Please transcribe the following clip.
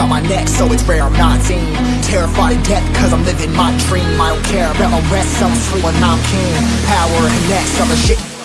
On my neck, so it's rare I'm not seen. Terrified of death, cause I'm living my dream. I don't care about my rest, I'm free when I'm king. Power and next, other shit